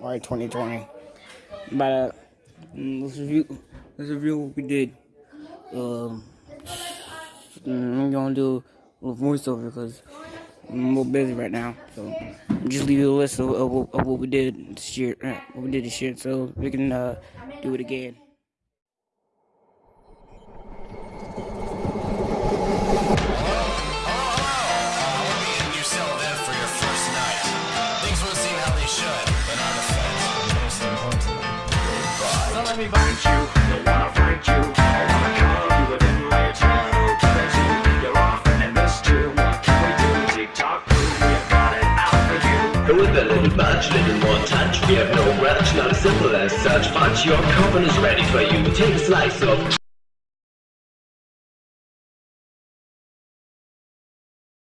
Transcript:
All right, 2020. But uh, mm, let's review. Let's review what we did. Um, mm, I'm gonna do a little voiceover because I'm a little busy right now. So just leave you a list of, of, of what we did this year. Uh, what we did this year, so we can uh, do it again. Let me find you, they wanna you. I wanna you within my But you're off and I you What can we do? It you. With a little little more touch. We have no not simple as such. Punch your coffin is ready for you. Take a slice of